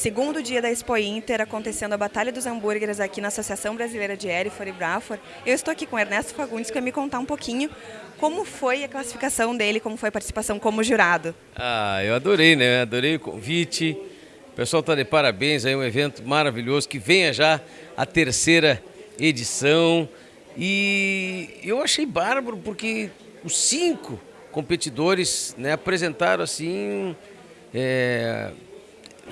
segundo dia da Expo Inter, acontecendo a Batalha dos Hambúrgueres aqui na Associação Brasileira de Erifor e Brafor. Eu estou aqui com Ernesto Fagundes, que vai me contar um pouquinho como foi a classificação dele, como foi a participação como jurado. Ah, eu adorei, né? Adorei o convite. O pessoal está de parabéns, é um evento maravilhoso, que venha já a terceira edição. E eu achei bárbaro porque os cinco competidores né, apresentaram assim é,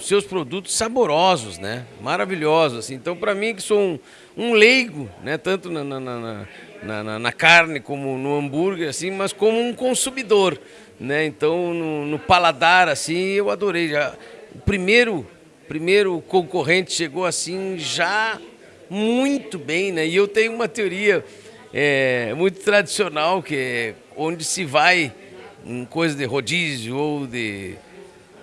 seus produtos saborosos, né? Maravilhosos. Assim. Então, para mim, que sou um, um leigo, né? Tanto na, na, na, na, na carne como no hambúrguer, assim, mas como um consumidor, né? Então, no, no paladar, assim, eu adorei. Já, o primeiro, primeiro concorrente chegou assim já muito bem, né? E eu tenho uma teoria é, muito tradicional que é onde se vai em coisa de rodízio ou de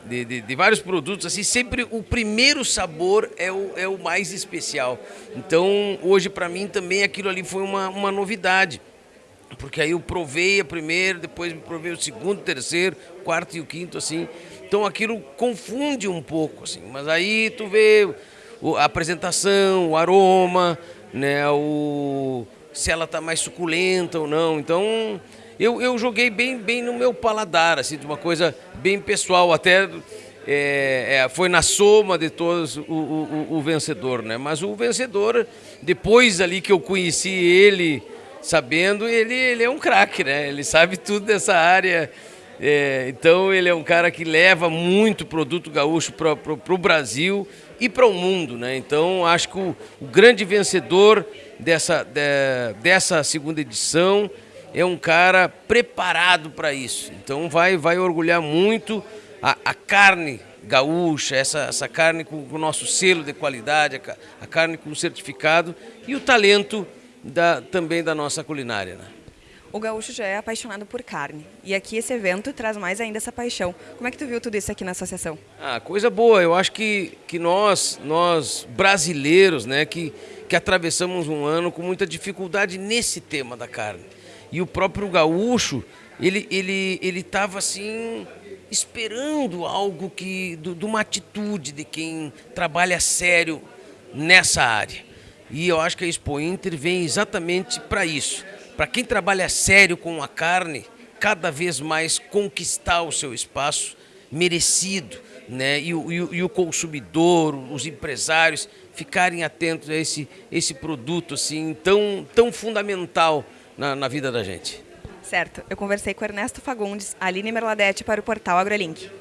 de, de, de, vários produtos, assim, sempre o primeiro sabor é o, é o mais especial. Então, hoje para mim também aquilo ali foi uma, uma novidade. Porque aí eu provei a primeira, depois me provei o segundo, terceiro, quarto e o quinto, assim. Então aquilo confunde um pouco, assim. Mas aí tu vê a apresentação, o aroma, né, o, se ela está mais suculenta ou não. Então eu, eu joguei bem, bem no meu paladar, assim, de uma coisa bem pessoal, até é, é, foi na soma de todos o, o, o, vencedor, né? Mas o vencedor, depois ali que eu conheci ele, sabendo, ele, ele é um craque, né? Ele sabe tudo dessa área. É, então ele é um cara que leva muito produto gaúcho para o Brasil e para o mundo, né? Então acho que o, o grande vencedor dessa, de, dessa segunda edição é um cara preparado para isso. Então vai, vai orgulhar muito a, a carne gaúcha, essa, essa carne com o nosso selo de qualidade, a, a carne com certificado e o talento da, também da nossa culinária. Né? O gaúcho já é apaixonado por carne e aqui esse evento traz mais ainda essa paixão. Como é que tu viu tudo isso aqui na associação? Ah, coisa boa. Eu acho que, que nós, nós brasileiros, né, que, que atravessamos um ano com muita dificuldade nesse tema da carne. E o próprio gaúcho, ele ele ele estava assim esperando algo que de uma atitude de quem trabalha sério nessa área. E eu acho que a Expo Inter vem exatamente para isso. Para quem trabalha sério com a carne, cada vez mais conquistar o seu espaço merecido, né? E o, e o, e o consumidor, os empresários ficarem atentos a esse, esse produto assim tão, tão fundamental na, na vida da gente. Certo. Eu conversei com Ernesto Fagundes, Aline Merladete para o portal AgroLink.